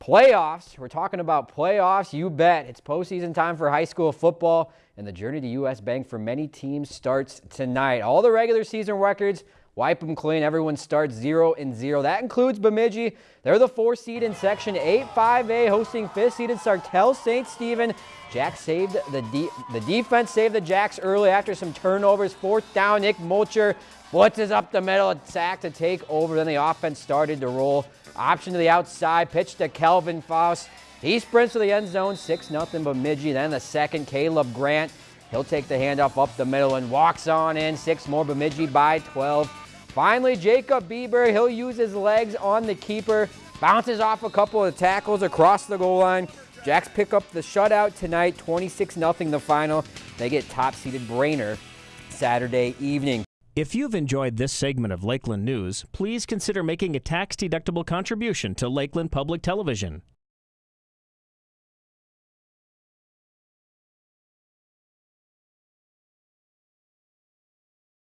Playoffs. We're talking about playoffs. You bet. It's postseason time for high school football, and the journey to U.S. Bank for many teams starts tonight. All the regular season records, wipe them clean. Everyone starts 0 and 0. That includes Bemidji. They're the four seed in Section 8-5A, hosting fifth seeded Sartell St. Stephen. Jack saved the de the defense saved the Jacks early after some turnovers. Fourth down, Nick Mulcher blitzes up the middle, sack to take over. Then the offense started to roll. Option to the outside, pitch to Kelvin Faust. He sprints to the end zone, 6-0 Bemidji. Then the second, Caleb Grant. He'll take the handoff up the middle and walks on in. Six more Bemidji by 12. Finally, Jacob Bieber, he'll use his legs on the keeper. Bounces off a couple of tackles across the goal line. Jacks pick up the shutout tonight, 26-0 the final. They get top-seeded Brainerd Saturday evening. If you've enjoyed this segment of Lakeland News, please consider making a tax-deductible contribution to Lakeland Public Television.